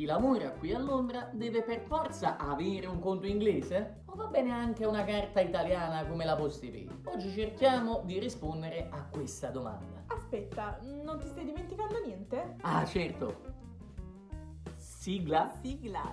Chi lavora qui a Londra deve per forza avere un conto inglese? O va bene anche una carta italiana come la Postepay? Oggi cerchiamo di rispondere a questa domanda. Aspetta, non ti stai dimenticando niente? Ah, certo. Sigla? Sigla.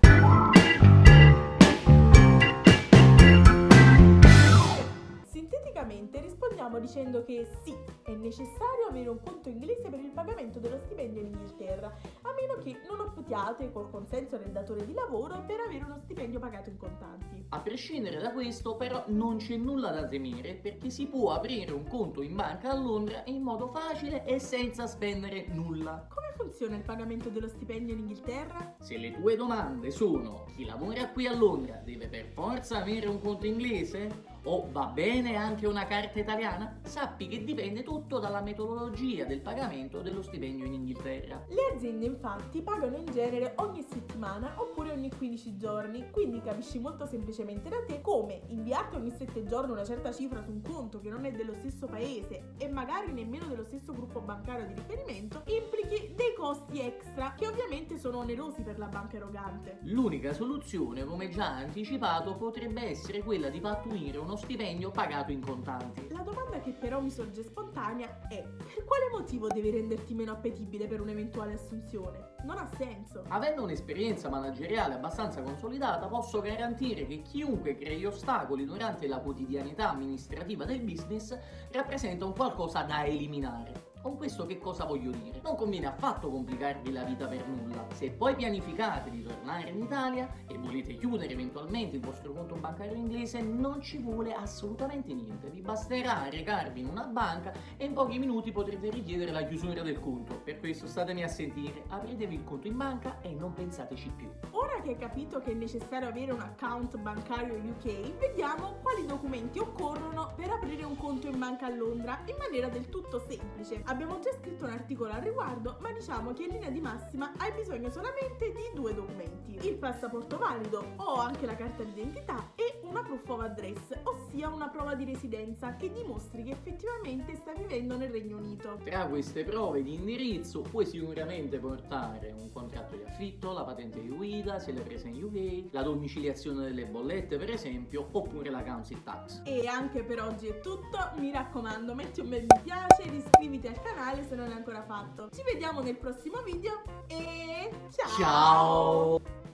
Sinteticamente rispondiamo dicendo che sì, è necessario avere un conto inglese per il pagamento dello stipendio in Inghilterra, a meno che non optiate col consenso del datore di lavoro per avere uno stipendio pagato in contanti. A prescindere da questo, però, non c'è nulla da temere perché si può aprire un conto in banca a Londra in modo facile e senza spendere nulla. Come funziona il pagamento dello stipendio in Inghilterra? Se le tue domande sono chi lavora qui a Londra deve per forza avere un conto inglese? O va bene anche una carta italiana? Sappi che dipende tutto dalla metodologia del pagamento dello stipendio in Inghilterra. Le aziende infatti pagano in genere ogni settimana oppure ogni 15 giorni, quindi capisci molto semplicemente da te come inviarti ogni 7 giorni una certa cifra su un conto che non è dello stesso paese e magari nemmeno dello stesso gruppo bancario di riferimento implichi dei costi extra che ovviamente sono onerosi per la banca erogante. L'unica soluzione, come già anticipato, potrebbe essere quella di pattuire uno stipendio pagato in contanti. La domanda che però mi sorge spontanea è per quale motivo devi renderti meno appetibile per un'eventuale assunzione? Non ha senso. Avendo un'esperienza manageriale abbastanza consolidata, posso garantire che chiunque crei ostacoli durante la quotidianità amministrativa del business rappresenta un qualcosa da eliminare. Con questo che cosa voglio dire? Non conviene affatto complicarvi la vita per nulla. Se poi pianificate di tornare in Italia e volete chiudere eventualmente il vostro conto bancario inglese, non ci vuole assolutamente niente. Vi basterà recarvi in una banca e in pochi minuti potrete richiedere la chiusura del conto. Per questo statemi a sentire, apritevi il conto in banca e non pensateci più. Ora che hai capito che è necessario avere un account bancario UK, vediamo quali documenti occorrono per aprire un conto in banca a Londra in maniera del tutto semplice. Abbiamo già scritto un articolo al riguardo, ma diciamo che in linea di massima hai bisogno solamente di due documenti. Il passaporto valido o anche la carta d'identità e una proof of address, ossia una prova di residenza che dimostri che effettivamente stai vivendo nel Regno Unito. Tra queste prove di indirizzo puoi sicuramente portare un contratto di affitto, la patente di guida, se l'hai presa in UK, la domiciliazione delle bollette per esempio, oppure la council tax. E anche per oggi è tutto, mi raccomando metti un bel mi piace iscriviti ancora fatto. Ci vediamo nel prossimo video e ciao! Ciao!